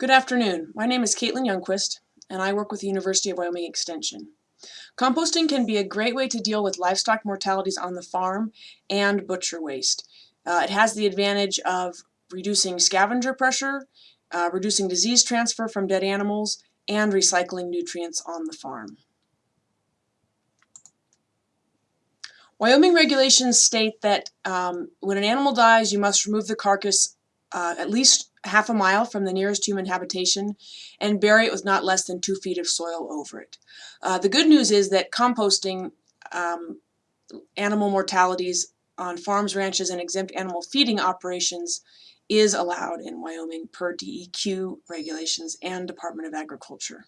Good afternoon. My name is Caitlin Youngquist, and I work with the University of Wyoming Extension. Composting can be a great way to deal with livestock mortalities on the farm and butcher waste. Uh, it has the advantage of reducing scavenger pressure, uh, reducing disease transfer from dead animals, and recycling nutrients on the farm. Wyoming regulations state that um, when an animal dies, you must remove the carcass uh, at least half a mile from the nearest human habitation and bury it with not less than two feet of soil over it. Uh, the good news is that composting um, animal mortalities on farms, ranches, and exempt animal feeding operations is allowed in Wyoming per DEQ regulations and Department of Agriculture.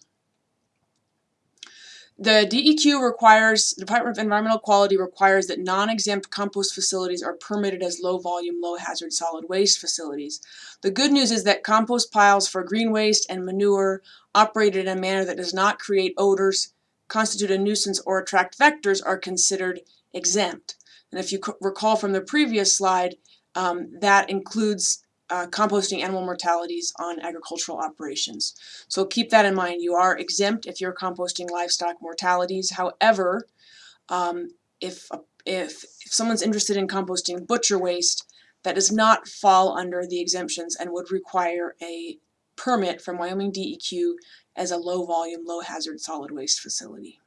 The DEQ requires, the Department of Environmental Quality requires that non-exempt compost facilities are permitted as low-volume, low-hazard solid waste facilities. The good news is that compost piles for green waste and manure operated in a manner that does not create odors, constitute a nuisance, or attract vectors are considered exempt. And if you recall from the previous slide, um, that includes uh, composting animal mortalities on agricultural operations. So keep that in mind. You are exempt if you're composting livestock mortalities. However, um, if, if, if someone's interested in composting butcher waste, that does not fall under the exemptions and would require a permit from Wyoming DEQ as a low volume, low hazard solid waste facility.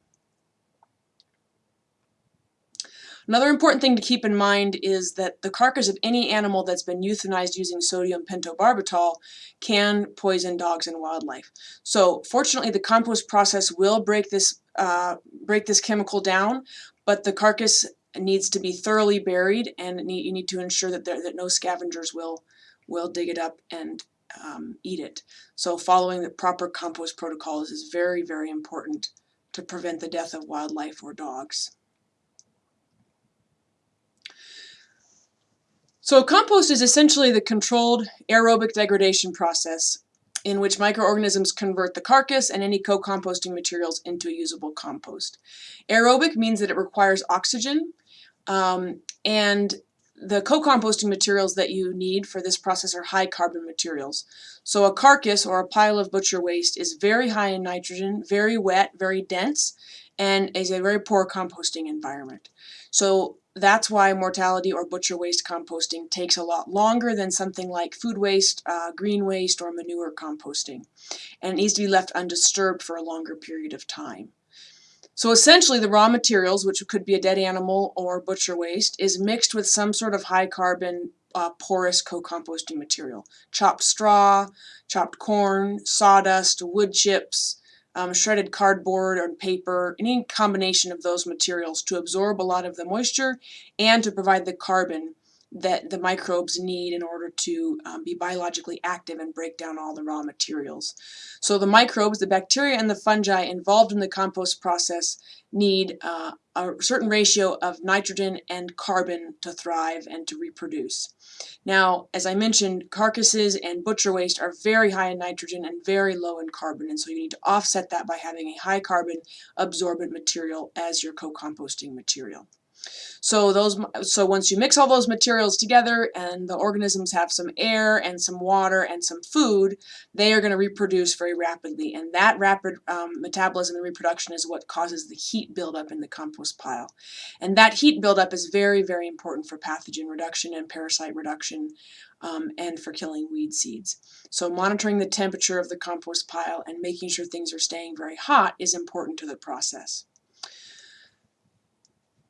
Another important thing to keep in mind is that the carcass of any animal that's been euthanized using sodium pentobarbital can poison dogs and wildlife. So fortunately the compost process will break this, uh, break this chemical down, but the carcass needs to be thoroughly buried and need, you need to ensure that, there, that no scavengers will, will dig it up and um, eat it. So following the proper compost protocols is very, very important to prevent the death of wildlife or dogs. So compost is essentially the controlled aerobic degradation process in which microorganisms convert the carcass and any co-composting materials into a usable compost. Aerobic means that it requires oxygen um, and the co-composting materials that you need for this process are high carbon materials. So a carcass or a pile of butcher waste is very high in nitrogen, very wet, very dense, and is a very poor composting environment. So that's why mortality or butcher waste composting takes a lot longer than something like food waste, uh, green waste, or manure composting. And it needs to be left undisturbed for a longer period of time. So essentially the raw materials, which could be a dead animal or butcher waste, is mixed with some sort of high carbon uh, porous co-composting material. Chopped straw, chopped corn, sawdust, wood chips, um, shredded cardboard or paper, any combination of those materials to absorb a lot of the moisture and to provide the carbon that the microbes need in order to um, be biologically active and break down all the raw materials. So the microbes, the bacteria and the fungi involved in the compost process need uh, a certain ratio of nitrogen and carbon to thrive and to reproduce. Now, as I mentioned, carcasses and butcher waste are very high in nitrogen and very low in carbon, and so you need to offset that by having a high carbon absorbent material as your co-composting material. So those, so once you mix all those materials together and the organisms have some air and some water and some food, they are going to reproduce very rapidly. And that rapid um, metabolism and reproduction is what causes the heat buildup in the compost pile. And that heat buildup is very, very important for pathogen reduction and parasite reduction um, and for killing weed seeds. So monitoring the temperature of the compost pile and making sure things are staying very hot is important to the process.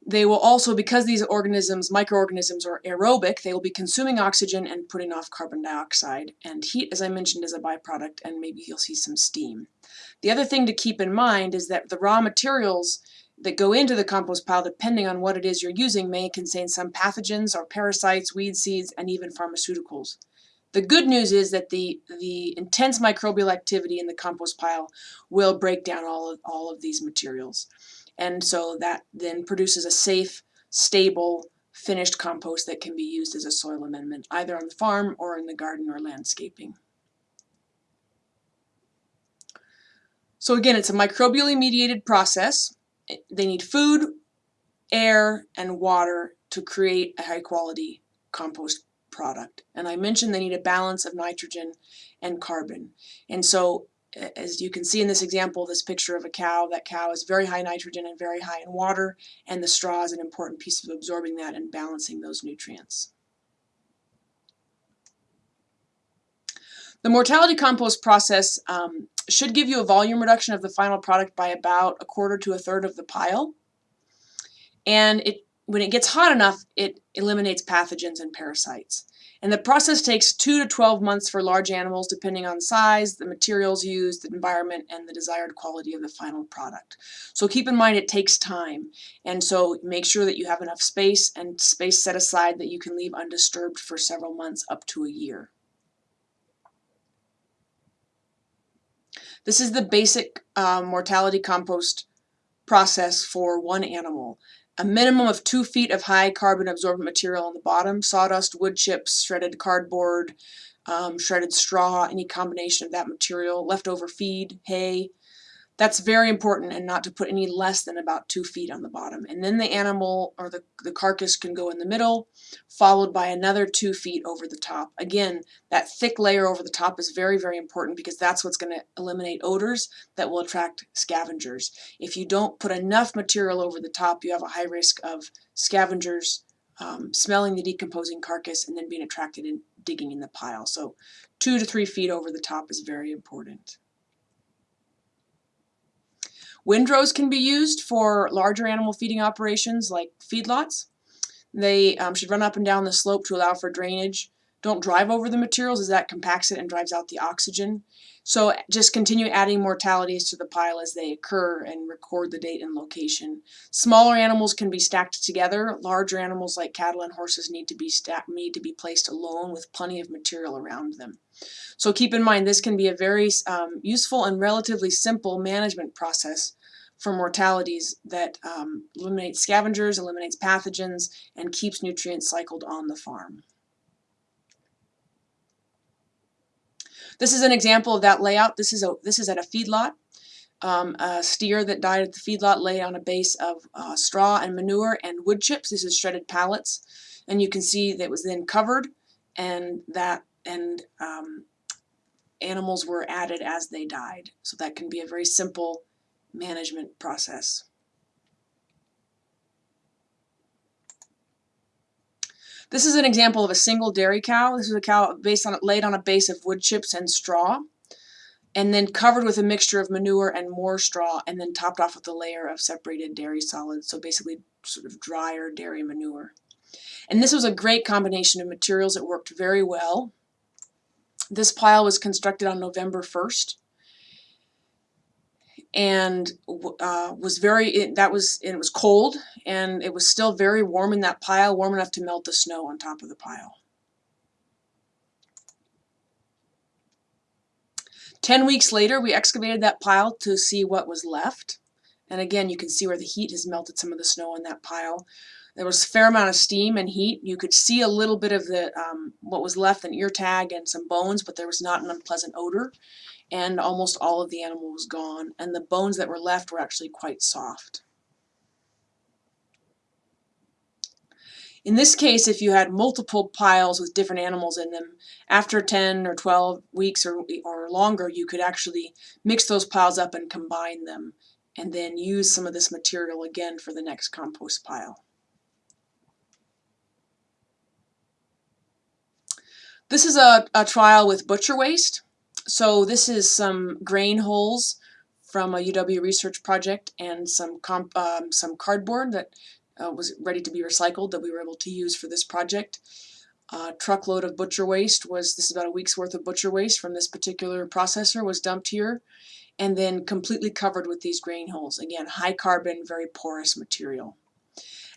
They will also, because these organisms, microorganisms, are aerobic, they will be consuming oxygen and putting off carbon dioxide. And heat, as I mentioned, is a byproduct, and maybe you'll see some steam. The other thing to keep in mind is that the raw materials that go into the compost pile, depending on what it is you're using, may contain some pathogens or parasites, weed seeds, and even pharmaceuticals. The good news is that the, the intense microbial activity in the compost pile will break down all of, all of these materials. And so that then produces a safe, stable, finished compost that can be used as a soil amendment, either on the farm or in the garden or landscaping. So again, it's a microbially mediated process. They need food, air, and water to create a high quality compost product. And I mentioned they need a balance of nitrogen and carbon. And so as you can see in this example, this picture of a cow, that cow is very high nitrogen and very high in water, and the straw is an important piece of absorbing that and balancing those nutrients. The mortality compost process um, should give you a volume reduction of the final product by about a quarter to a third of the pile. And it, when it gets hot enough, it eliminates pathogens and parasites. And the process takes 2 to 12 months for large animals depending on size, the materials used, the environment, and the desired quality of the final product. So keep in mind it takes time. And so make sure that you have enough space and space set aside that you can leave undisturbed for several months up to a year. This is the basic uh, mortality compost process for one animal a minimum of two feet of high carbon absorbent material on the bottom, sawdust, wood chips, shredded cardboard, um, shredded straw, any combination of that material, leftover feed, hay, that's very important and not to put any less than about two feet on the bottom. And then the animal or the, the carcass can go in the middle, followed by another two feet over the top. Again, that thick layer over the top is very, very important because that's what's going to eliminate odors that will attract scavengers. If you don't put enough material over the top, you have a high risk of scavengers um, smelling the decomposing carcass and then being attracted and digging in the pile. So two to three feet over the top is very important. Windrows can be used for larger animal feeding operations like feedlots. They um, should run up and down the slope to allow for drainage. Don't drive over the materials as that compacts it and drives out the oxygen. So just continue adding mortalities to the pile as they occur and record the date and location. Smaller animals can be stacked together. Larger animals like cattle and horses need to be stacked, need to be placed alone with plenty of material around them. So keep in mind this can be a very um, useful and relatively simple management process for mortalities that um, eliminates scavengers, eliminates pathogens, and keeps nutrients cycled on the farm. This is an example of that layout. This is a this is at a feedlot. Um, a steer that died at the feedlot lay on a base of uh, straw and manure and wood chips. This is shredded pallets, and you can see that was then covered, and that and um, animals were added as they died. So that can be a very simple management process. This is an example of a single dairy cow. This is a cow based on laid on a base of wood chips and straw and then covered with a mixture of manure and more straw and then topped off with a layer of separated dairy solids, so basically sort of drier dairy manure. And this was a great combination of materials. It worked very well. This pile was constructed on November 1st and uh, was very it, that was it was cold and it was still very warm in that pile warm enough to melt the snow on top of the pile. 10 weeks later we excavated that pile to see what was left and again you can see where the heat has melted some of the snow on that pile. There was a fair amount of steam and heat. You could see a little bit of the um, what was left an ear tag and some bones but there was not an unpleasant odor and almost all of the animal was gone, and the bones that were left were actually quite soft. In this case, if you had multiple piles with different animals in them, after 10 or 12 weeks or, or longer, you could actually mix those piles up and combine them, and then use some of this material again for the next compost pile. This is a, a trial with butcher waste. So this is some grain hulls from a UW research project and some um, some cardboard that uh, was ready to be recycled that we were able to use for this project. A truckload of butcher waste was, this is about a week's worth of butcher waste from this particular processor was dumped here and then completely covered with these grain hulls. Again, high carbon, very porous material.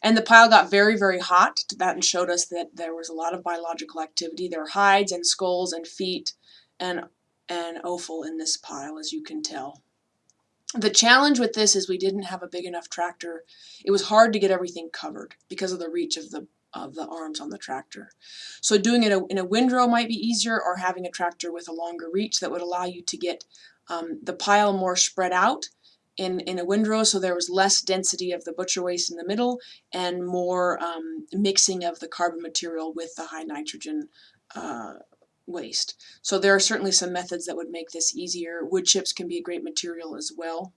And the pile got very, very hot. That showed us that there was a lot of biological activity. There were hides and skulls and feet and and offal in this pile, as you can tell. The challenge with this is we didn't have a big enough tractor. It was hard to get everything covered because of the reach of the of the arms on the tractor. So doing it in a windrow might be easier or having a tractor with a longer reach that would allow you to get um, the pile more spread out in, in a windrow so there was less density of the butcher waste in the middle and more um, mixing of the carbon material with the high nitrogen uh, waste. So there are certainly some methods that would make this easier. Wood chips can be a great material as well.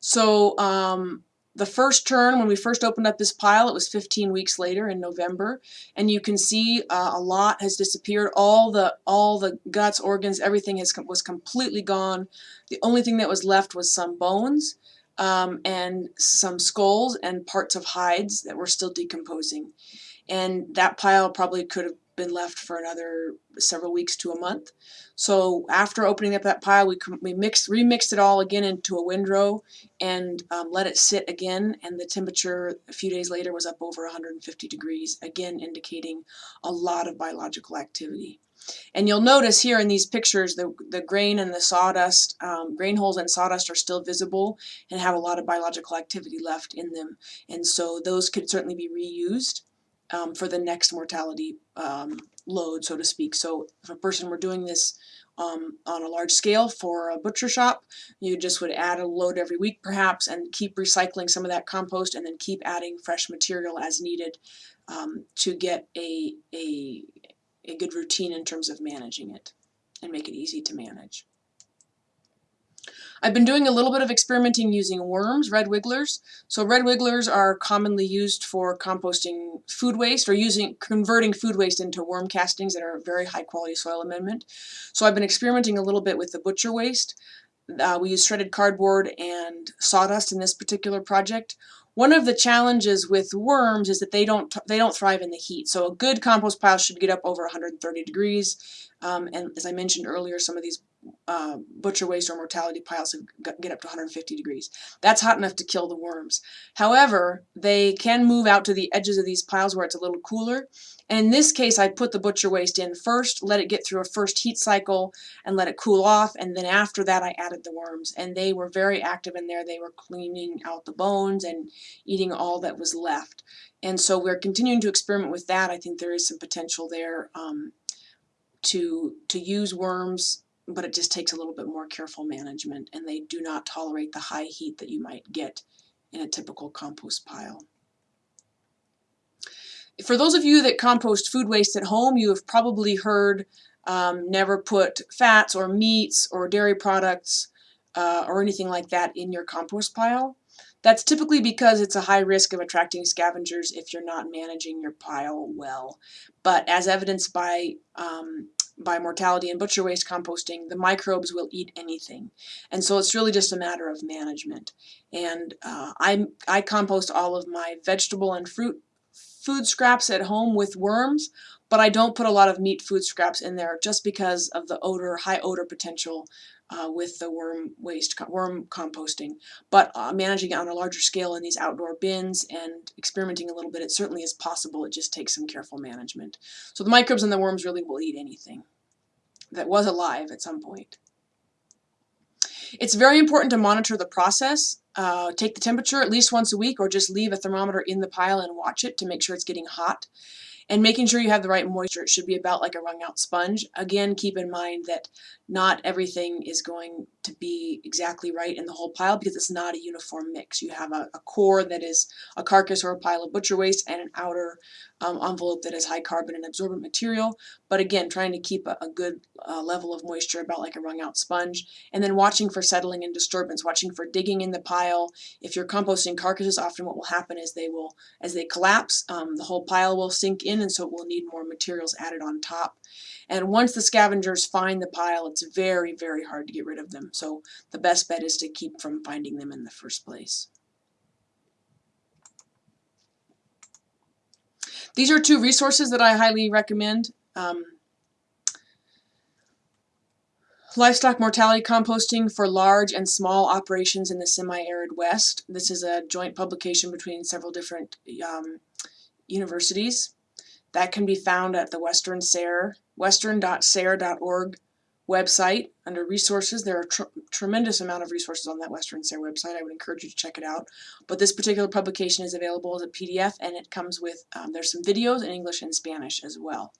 So um, the first turn, when we first opened up this pile, it was 15 weeks later in November, and you can see uh, a lot has disappeared. All the all the guts, organs, everything has was completely gone. The only thing that was left was some bones um, and some skulls and parts of hides that were still decomposing. And that pile probably could have been left for another several weeks to a month. So after opening up that pile, we, we mixed, remixed it all again into a windrow and um, let it sit again. And the temperature a few days later was up over 150 degrees, again indicating a lot of biological activity. And you'll notice here in these pictures the, the grain and the sawdust, um, grain hulls and sawdust are still visible and have a lot of biological activity left in them. And so those could certainly be reused um, for the next mortality um, load, so to speak. So if a person were doing this um, on a large scale for a butcher shop, you just would add a load every week perhaps and keep recycling some of that compost and then keep adding fresh material as needed um, to get a, a, a good routine in terms of managing it and make it easy to manage. I've been doing a little bit of experimenting using worms, red wigglers. So red wigglers are commonly used for composting food waste or using converting food waste into worm castings that are a very high quality soil amendment. So I've been experimenting a little bit with the butcher waste. Uh, we use shredded cardboard and sawdust in this particular project. One of the challenges with worms is that they don't they don't thrive in the heat. So a good compost pile should get up over 130 degrees. Um, and as I mentioned earlier, some of these uh, butcher waste or mortality piles get up to 150 degrees. That's hot enough to kill the worms. However, they can move out to the edges of these piles where it's a little cooler. And in this case, I put the butcher waste in first, let it get through a first heat cycle and let it cool off. And then after that, I added the worms. And they were very active in there. They were cleaning out the bones and eating all that was left. And so we're continuing to experiment with that. I think there is some potential there um, to, to use worms but it just takes a little bit more careful management and they do not tolerate the high heat that you might get in a typical compost pile. For those of you that compost food waste at home, you have probably heard um, never put fats or meats or dairy products uh, or anything like that in your compost pile. That's typically because it's a high risk of attracting scavengers if you're not managing your pile well. But as evidenced by um, by mortality and butcher waste composting, the microbes will eat anything. And so it's really just a matter of management. And uh, I, I compost all of my vegetable and fruit food scraps at home with worms, but I don't put a lot of meat food scraps in there just because of the odor, high odor potential uh, with the worm waste, worm composting. But uh, managing it on a larger scale in these outdoor bins and experimenting a little bit, it certainly is possible. It just takes some careful management. So the microbes and the worms really will eat anything that was alive at some point. It's very important to monitor the process. Uh, take the temperature at least once a week or just leave a thermometer in the pile and watch it to make sure it's getting hot and making sure you have the right moisture. It should be about like a wrung out sponge. Again, keep in mind that not everything is going to be exactly right in the whole pile because it's not a uniform mix. You have a, a core that is a carcass or a pile of butcher waste and an outer um, envelope that is high carbon and absorbent material. But again, trying to keep a, a good uh, level of moisture about like a wrung out sponge. And then watching for settling and disturbance, watching for digging in the pile. If you're composting carcasses, often what will happen is they will, as they collapse, um, the whole pile will sink in and so it will need more materials added on top. And once the scavengers find the pile, it's very, very hard to get rid of them. So the best bet is to keep from finding them in the first place. These are two resources that I highly recommend. Um, Livestock mortality composting for large and small operations in the semi-arid West. This is a joint publication between several different um, universities. That can be found at the Western SARE, western.sare.org website under resources. There are tr tremendous amount of resources on that Western SARE website. I would encourage you to check it out. But this particular publication is available as a PDF and it comes with, um, there's some videos in English and Spanish as well.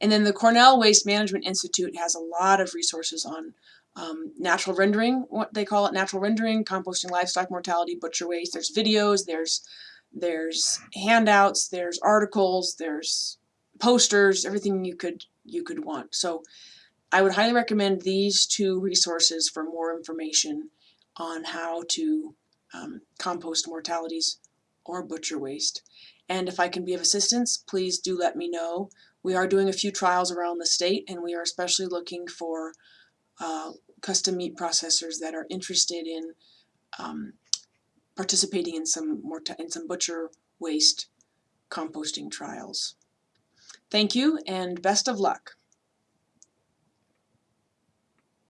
And then the Cornell Waste Management Institute has a lot of resources on um, natural rendering, what they call it, natural rendering, composting livestock mortality, butcher waste. There's videos, there's there's handouts, there's articles, there's posters, everything you could you could want. So I would highly recommend these two resources for more information on how to um, compost mortalities or butcher waste. And if I can be of assistance, please do let me know. We are doing a few trials around the state and we are especially looking for uh, custom meat processors that are interested in um, participating in some morta- in some butcher waste composting trials. Thank you and best of luck.